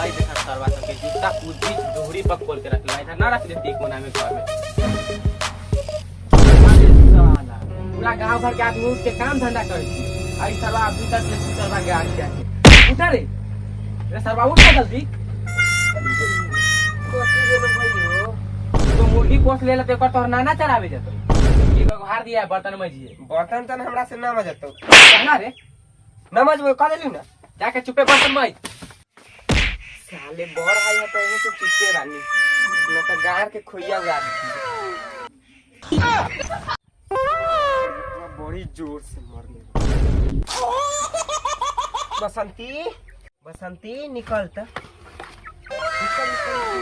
आई देखा सरवा सब जूता कुछ दोहरी पर खोल के रखला। इधर ना रख देती कोना में घर में। पूरा गाँव भर के आदमी उठ के काम धंधा करे आई सरवा अभी तक ले सरवा के आगे जाके। उठा रे? रे सरवा उठ जल्दी। तो मुर्गी पोस ले लेते कर तोहर नाना चढ़ावे जतो। ये को दिया है बर्तन में जिए बर्तन तन हमरा से ना मजतो। कहना रे? नमज वो कह देली ना? जाके चुपे बर्तन में साले बड़ आई है तो एने से चित्ते रानी। न तो गार के खोइया दी बड़ी ज़ोर से मरने बसंती बसंती, निकल त। निकल निकल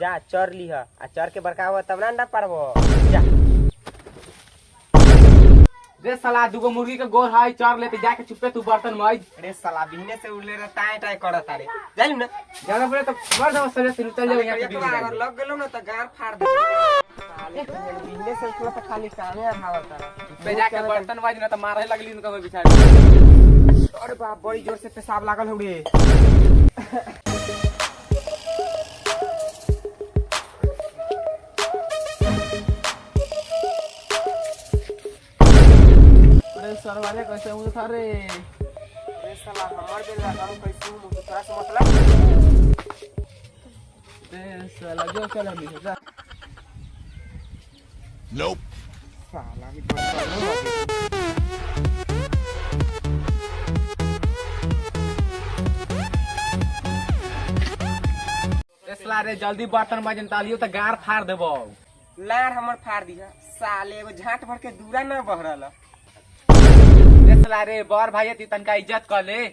जा चर लीह आ चर के बड़का हुआ तब ना अंडा पारबो। जा। रे साला दुगो मुर्गी के गोर हाय चार लेते जाके चुपे तू बर्तन में अरे साला बिहने से उड़ले रे टाय टाय करत अरे जालू ना? जाना पड़े तो मर जाओ सरे से चल जाओ यहाँ तो अगर लग गेलो ना तो गार फाड़ दे। बिहने से उठला तो खाली कामे आवात तारा पे जाके बर्तन बाज ना तो मारे लगली इनका बिचारी। अरे बाप बड़ी ज़ोर से पेशाब लागल हो रे अरे सर वाले कैसे हूँ था रे अरे साला हमर कैसे हूँ तोरा से मतलब साला जो चल जा साला में लगे। साला रे जल्दी बर्तन बाजन तालियो तो गार फाड़ देबो। लार हमर फाड़ दिया साले एगो झाट भर के दूरा ना बहरल। रे रे, बर भाई ती तनका इज़्ज़त कर ले।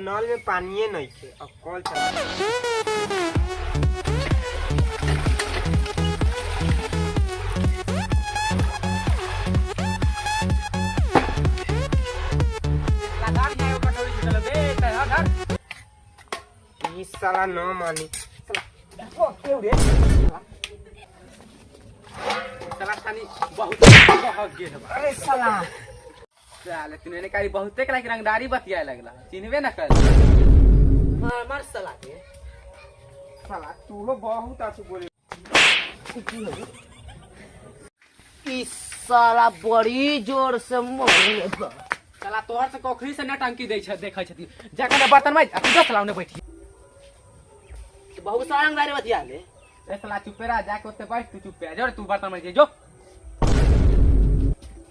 नल में पानिए नहीं थे, अब कॉल चला। साला न मानी साला खानी बहुत अरे साला। साले तूने बहुते रंगदारी बतियाए लगला। चिन्हबे ना कर। मार मार साला के। साला तू हो बहुत आछू बोले। इस साला बड़ी ज़ोर से साला तोहर से कोखरी से नटंकी दै छ देखै छथि जाके बर्तन में दस लाउने बैठी बहुत सारा अंगारे बतिया ले ए साला चुप रह जाके ओते बैठ तू चुप रह जो तू बर्तन में जे जो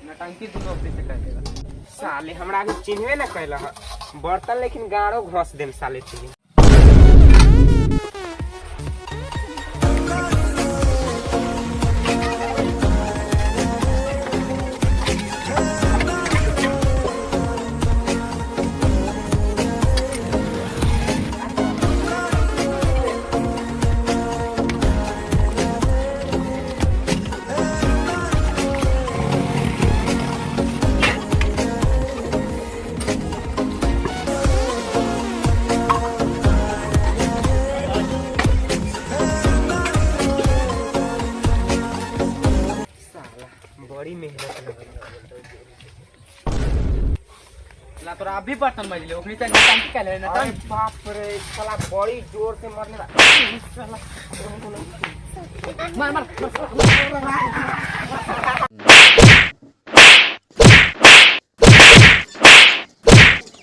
नटंकी दुनो पे से कर देगा साले हमरा के चिन्हबे ना कैला बर्तन लेकिन गाड़ो घस देम साले तुझे साला तोरा अभी बर्तन मज ले ओखनी से काम के ले अरे बाप रे साला बड़ी ज़ोर से मरने ला मार मार।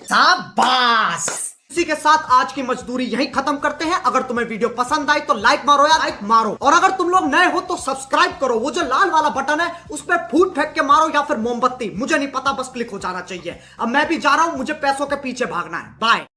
शाबाश। इसी के साथ आज की मजदूरी यही खत्म करते हैं। अगर तुम्हें वीडियो पसंद आई तो लाइक मारो या लाइक मारो। और अगर तुम लोग नए हो तो सब्सक्राइब करो। वो जो लाल वाला बटन है, उस पर फूट फेंक के मारो या फिर मोमबत्ती। मुझे नहीं पता, बस क्लिक हो जाना चाहिए। अब मैं भी जा रहा हूँ, मुझे पैसों के पीछे भागना है। बाय